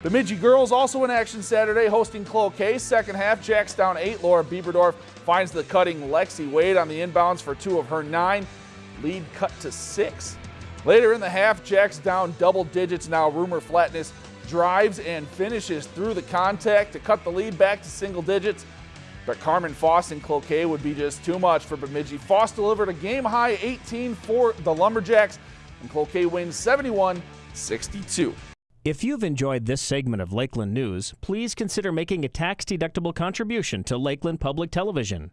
Bemidji girls also in action Saturday, hosting Cloquet. Second half, Jacks down eight. Laura Bieberdorf finds the cutting Lexi Wade on the inbounds for two of her nine. Lead cut to six. Later in the half, Jacks down double digits. Now Rumor Flatness drives and finishes through the contact to cut the lead back to single digits. But Carmen Foss and Cloquet would be just too much for Bemidji. Foss delivered a game high 18 for the Lumberjacks, and Cloquet wins 71 62. If you've enjoyed this segment of Lakeland News, please consider making a tax-deductible contribution to Lakeland Public Television.